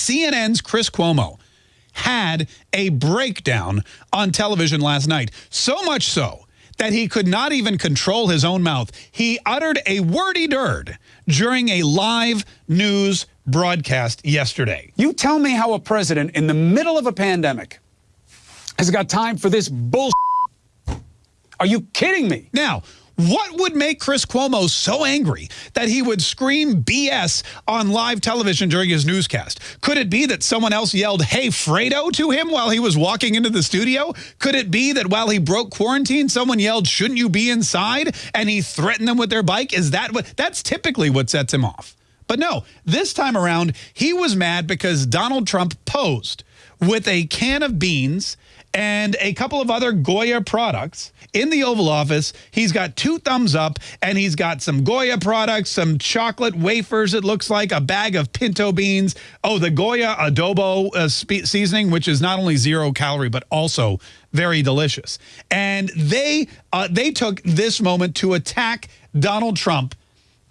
CNN's Chris Cuomo had a breakdown on television last night. So much so that he could not even control his own mouth. He uttered a wordy dird during a live news broadcast yesterday. You tell me how a president in the middle of a pandemic has got time for this bullshit. Are you kidding me? Now, what would make Chris Cuomo so angry that he would scream BS on live television during his newscast? Could it be that someone else yelled, hey, Fredo to him while he was walking into the studio? Could it be that while he broke quarantine, someone yelled, shouldn't you be inside? And he threatened them with their bike? Is that what, that's typically what sets him off. But no, this time around, he was mad because Donald Trump posed with a can of beans and a couple of other Goya products in the Oval Office. He's got two thumbs up and he's got some Goya products, some chocolate wafers, it looks like, a bag of pinto beans. Oh, the Goya adobo uh, seasoning, which is not only zero calorie, but also very delicious. And they, uh, they took this moment to attack Donald Trump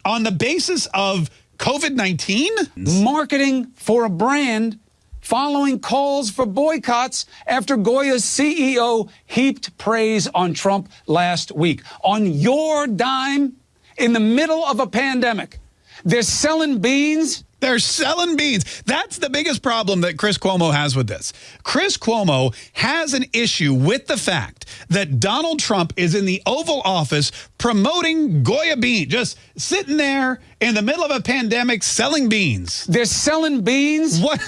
on the basis of COVID-19? Marketing for a brand following calls for boycotts after Goya's CEO heaped praise on Trump last week. On your dime, in the middle of a pandemic, they're selling beans they're selling beans. That's the biggest problem that Chris Cuomo has with this. Chris Cuomo has an issue with the fact that Donald Trump is in the Oval Office promoting Goya beans, just sitting there in the middle of a pandemic selling beans. They're selling beans? What?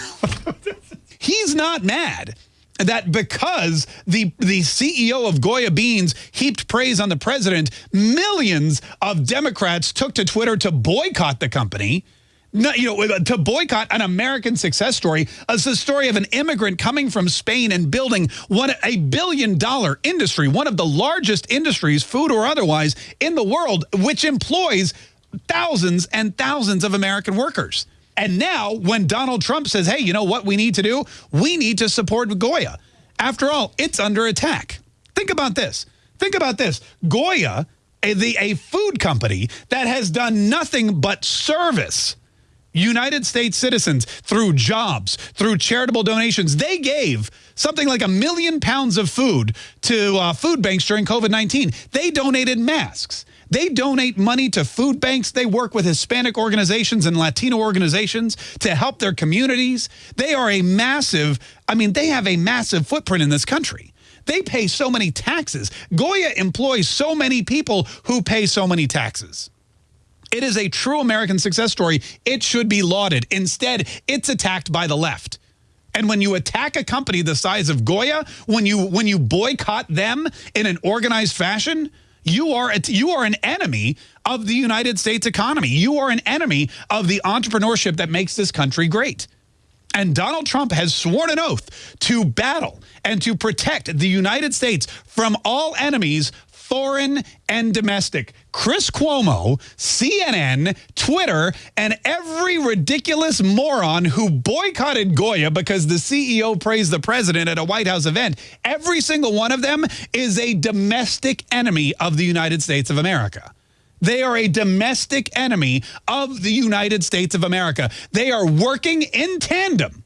He's not mad that because the the CEO of Goya Beans heaped praise on the president, millions of Democrats took to Twitter to boycott the company no, you know, uh, to boycott an American success story is the story of an immigrant coming from Spain and building one a billion dollar industry, one of the largest industries, food or otherwise, in the world, which employs thousands and thousands of American workers. And now when Donald Trump says, hey, you know what we need to do? We need to support Goya. After all, it's under attack. Think about this. Think about this. Goya, a, the, a food company that has done nothing but service United States citizens through jobs, through charitable donations. They gave something like a million pounds of food to uh, food banks during COVID-19. They donated masks. They donate money to food banks. They work with Hispanic organizations and Latino organizations to help their communities. They are a massive, I mean, they have a massive footprint in this country. They pay so many taxes. Goya employs so many people who pay so many taxes. It is a true American success story. It should be lauded. Instead, it's attacked by the left. And when you attack a company the size of Goya, when you when you boycott them in an organized fashion, you are you are an enemy of the United States economy. You are an enemy of the entrepreneurship that makes this country great. And Donald Trump has sworn an oath to battle and to protect the United States from all enemies foreign and domestic. Chris Cuomo, CNN, Twitter, and every ridiculous moron who boycotted Goya because the CEO praised the president at a White House event, every single one of them is a domestic enemy of the United States of America. They are a domestic enemy of the United States of America. They are working in tandem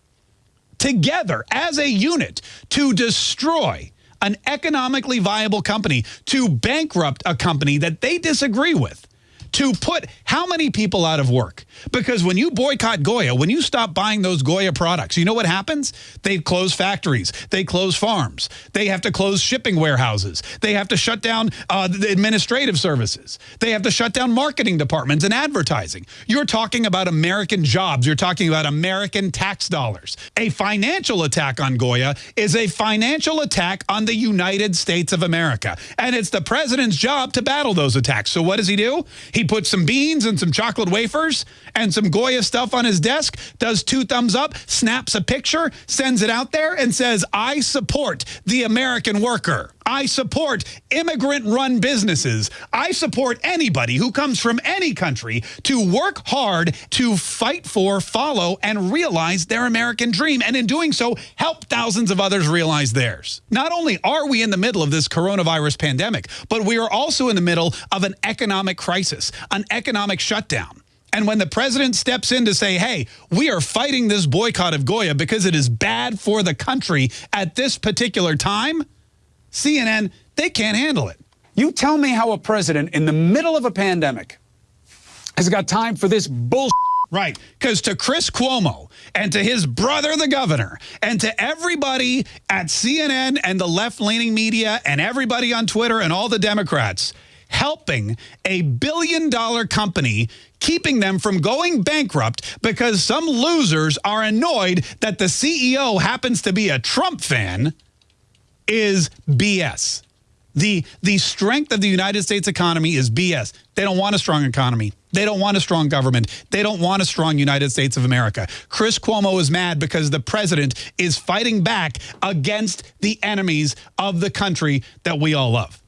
together as a unit to destroy an economically viable company to bankrupt a company that they disagree with to put how many people out of work? Because when you boycott Goya, when you stop buying those Goya products, you know what happens? They close factories. They close farms. They have to close shipping warehouses. They have to shut down uh, the administrative services. They have to shut down marketing departments and advertising. You're talking about American jobs. You're talking about American tax dollars. A financial attack on Goya is a financial attack on the United States of America. And it's the president's job to battle those attacks. So what does he do? He puts some beans and some chocolate wafers and some Goya stuff on his desk, does two thumbs up, snaps a picture, sends it out there and says, I support the American worker. I support immigrant-run businesses. I support anybody who comes from any country to work hard to fight for, follow, and realize their American dream. And in doing so, help thousands of others realize theirs. Not only are we in the middle of this coronavirus pandemic, but we are also in the middle of an economic crisis, an economic shutdown. And when the president steps in to say, hey, we are fighting this boycott of Goya because it is bad for the country at this particular time, CNN, they can't handle it. You tell me how a president in the middle of a pandemic has got time for this bullshit. Right. Because to Chris Cuomo and to his brother, the governor, and to everybody at CNN and the left leaning media and everybody on Twitter and all the Democrats, helping a billion dollar company, keeping them from going bankrupt because some losers are annoyed that the CEO happens to be a Trump fan is BS. The, the strength of the United States economy is BS. They don't want a strong economy. They don't want a strong government. They don't want a strong United States of America. Chris Cuomo is mad because the president is fighting back against the enemies of the country that we all love.